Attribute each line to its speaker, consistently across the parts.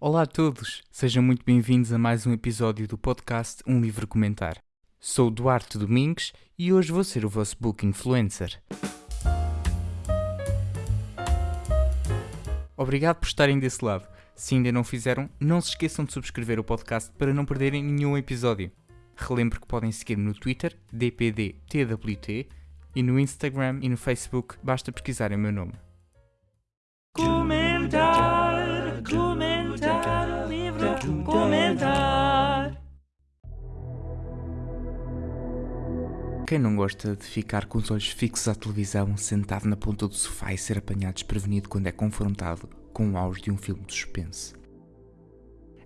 Speaker 1: Olá a todos, sejam muito bem-vindos a mais um episódio do podcast Um Livro Comentar. Sou Duarte Domingues e hoje vou ser o vosso book influencer. Obrigado por estarem desse lado. Se ainda não fizeram, não se esqueçam de subscrever o podcast para não perderem nenhum episódio. Relembro que podem seguir-me no Twitter, dpdtwt, e no Instagram e no Facebook, basta pesquisarem o meu nome. Quem não gosta de ficar com os olhos fixos à televisão, sentado na ponta do sofá e ser apanhado desprevenido quando é confrontado com o auge de um filme de suspense?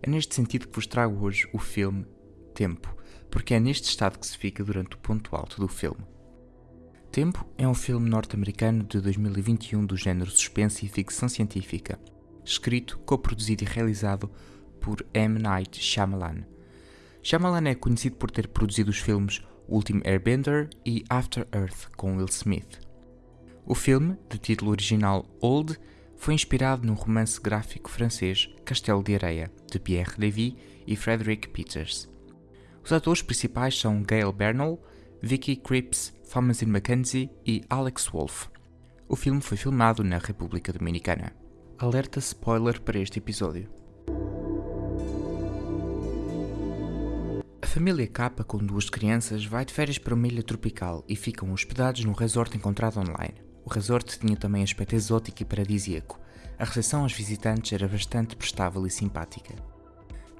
Speaker 1: É neste sentido que vos trago hoje o filme Tempo, porque é neste estado que se fica durante o ponto alto do filme. Tempo é um filme norte-americano de 2021 do género suspense e ficção científica, escrito, coproduzido e realizado por M. Night Shyamalan. Shyamalan é conhecido por ter produzido os filmes Último Airbender e After Earth com Will Smith. O filme, de título original Old, foi inspirado no romance gráfico francês Castelo de Areia, de Pierre Lévy e Frederick Peters. Os atores principais são Gail Bernal, Vicky Krieps, Thomasin McKenzie e Alex Wolff. O filme foi filmado na República Dominicana. Alerta spoiler para este episódio. Família Kappa, com duas crianças, vai de férias para uma ilha tropical e ficam hospedados num resort encontrado online. O resort tinha também aspecto exótico e paradisíaco. A recepção aos visitantes era bastante prestável e simpática.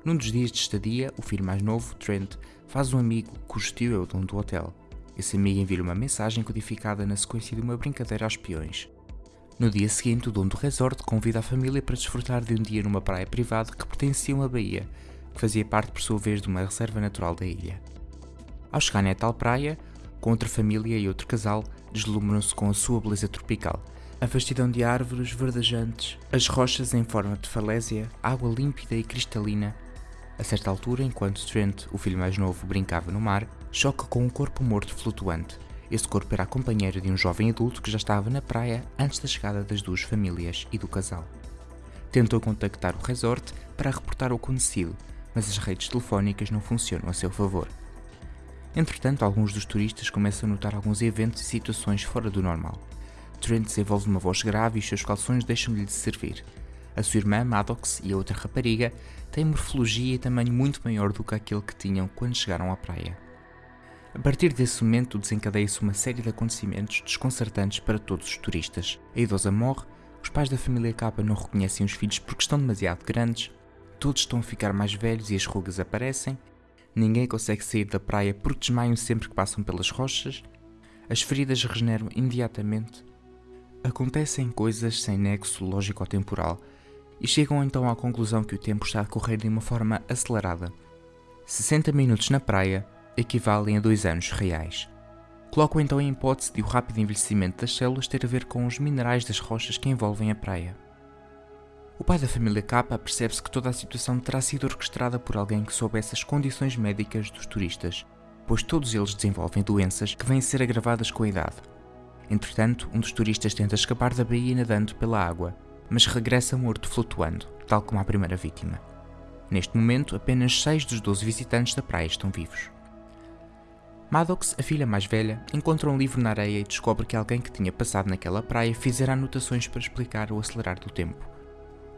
Speaker 1: Num dos dias de estadia, o filho mais novo, Trent, faz um amigo cujo tio é o dono do hotel. Esse amigo envia uma mensagem codificada na sequência de uma brincadeira aos peões. No dia seguinte, o dono do resort convida a família para desfrutar de um dia numa praia privada que pertencia a uma baía, que fazia parte por sua vez de uma reserva natural da ilha. Ao chegarem a tal praia, com outra família e outro casal, deslumbram-se com a sua beleza tropical. A vastidão de árvores verdejantes, as rochas em forma de falésia, água límpida e cristalina. A certa altura, enquanto Trent, o filho mais novo, brincava no mar, choca com um corpo morto flutuante. Esse corpo era a companheira de um jovem adulto que já estava na praia antes da chegada das duas famílias e do casal. Tentou contactar o resort para reportar o acontecido, mas as redes telefónicas não funcionam a seu favor. Entretanto, alguns dos turistas começam a notar alguns eventos e situações fora do normal. Trent desenvolve uma voz grave e os seus calções deixam-lhe de servir. A sua irmã, Maddox, e a outra rapariga têm morfologia e tamanho muito maior do que aquele que tinham quando chegaram à praia. A partir desse momento desencadeia-se uma série de acontecimentos desconcertantes para todos os turistas. A idosa morre, os pais da família Kappa não reconhecem os filhos porque estão demasiado grandes, todos estão a ficar mais velhos e as rugas aparecem, ninguém consegue sair da praia porque desmaiam sempre que passam pelas rochas, as feridas regeneram imediatamente. Acontecem coisas sem nexo lógico-temporal e chegam então à conclusão que o tempo está a correr de uma forma acelerada. 60 minutos na praia equivalem a dois anos reais. Colocam então a hipótese de o rápido envelhecimento das células ter a ver com os minerais das rochas que envolvem a praia. O pai da família Kappa percebe-se que toda a situação terá sido orquestrada por alguém que soubesse as condições médicas dos turistas, pois todos eles desenvolvem doenças que vêm ser agravadas com a idade. Entretanto, um dos turistas tenta escapar da baía nadando pela água, mas regressa morto flutuando, tal como a primeira vítima. Neste momento, apenas 6 dos 12 visitantes da praia estão vivos. Maddox, a filha mais velha, encontra um livro na areia e descobre que alguém que tinha passado naquela praia fizera anotações para explicar o acelerar do tempo.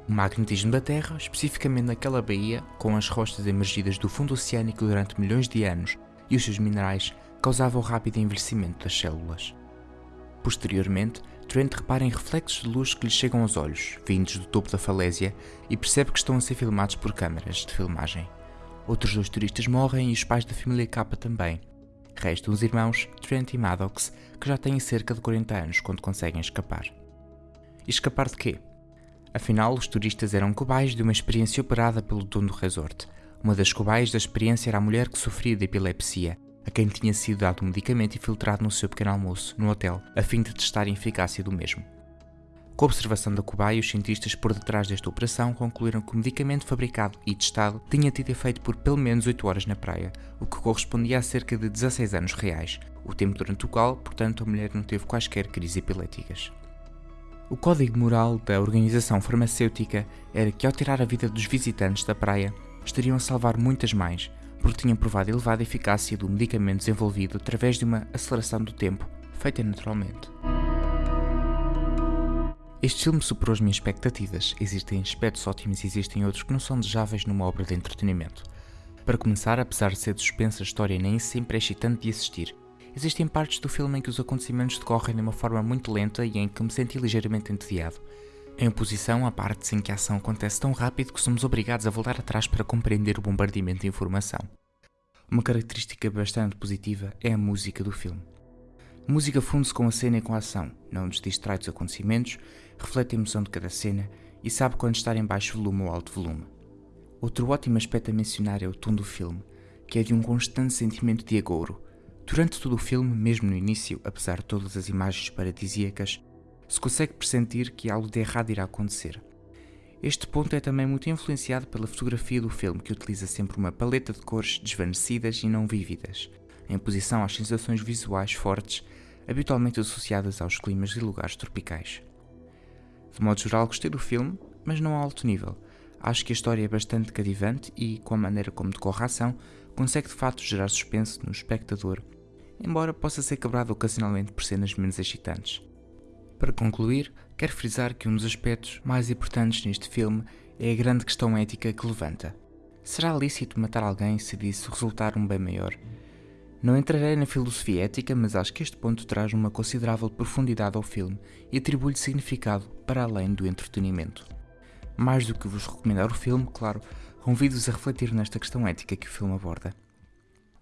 Speaker 1: O magnetismo da Terra, especificamente naquela baía, com as rochas emergidas do fundo oceânico durante milhões de anos e os seus minerais, causava o rápido envelhecimento das células. Posteriormente, Trent repara em reflexos de luz que lhe chegam aos olhos, vindos do topo da falésia, e percebe que estão a ser filmados por câmaras de filmagem. Outros dois turistas morrem e os pais da família Kappa também, Restam os irmãos Trent e Maddox, que já têm cerca de 40 anos quando conseguem escapar. E escapar de quê? Afinal, os turistas eram cobaias de uma experiência operada pelo dono do resort. Uma das cobaias da experiência era a mulher que sofria de epilepsia, a quem tinha sido dado um medicamento infiltrado no seu pequeno almoço, no hotel, a fim de testar a eficácia do mesmo. Com a observação da cobaia, os cientistas por detrás desta operação concluíram que o medicamento fabricado e testado tinha tido efeito por pelo menos 8 horas na praia, o que correspondia a cerca de 16 anos reais, o tempo durante o qual, portanto, a mulher não teve quaisquer crises epiléticas. O código moral da organização farmacêutica era que, ao tirar a vida dos visitantes da praia, estariam a salvar muitas mais, porque tinham provado elevada eficácia do medicamento desenvolvido através de uma aceleração do tempo, feita naturalmente. Este filme superou as minhas expectativas. Existem aspectos ótimos e existem outros que não são desejáveis numa obra de entretenimento. Para começar, apesar de ser suspensa, a história nem sempre é excitante de assistir. Existem partes do filme em que os acontecimentos decorrem de uma forma muito lenta e em que me senti ligeiramente entediado. Em oposição, há partes em que a ação acontece tão rápido que somos obrigados a voltar atrás para compreender o bombardeamento de informação. Uma característica bastante positiva é a música do filme. A música funde-se com a cena e com a ação, não nos distrai dos acontecimentos, reflete a emoção de cada cena e sabe quando estar em baixo volume ou alto volume. Outro ótimo aspecto a mencionar é o tom do filme, que é de um constante sentimento de agouro. Durante todo o filme, mesmo no início, apesar de todas as imagens paradisíacas, se consegue pressentir que algo de errado irá acontecer. Este ponto é também muito influenciado pela fotografia do filme, que utiliza sempre uma paleta de cores desvanecidas e não vívidas, em posição às sensações visuais fortes, habitualmente associadas aos climas e lugares tropicais. De modo geral, gostei do filme, mas não a alto nível. Acho que a história é bastante cativante e, com a maneira como decorre a ação, consegue de facto gerar suspense no espectador, embora possa ser quebrado ocasionalmente por cenas menos excitantes. Para concluir, quero frisar que um dos aspectos mais importantes neste filme é a grande questão ética que levanta. Será lícito matar alguém se disso resultar um bem maior? Não entrarei na filosofia ética, mas acho que este ponto traz uma considerável profundidade ao filme e atribui-lhe significado para além do entretenimento. Mais do que vos recomendar o filme, claro, convido-vos a refletir nesta questão ética que o filme aborda.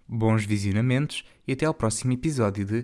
Speaker 1: Bons visionamentos e até ao próximo episódio de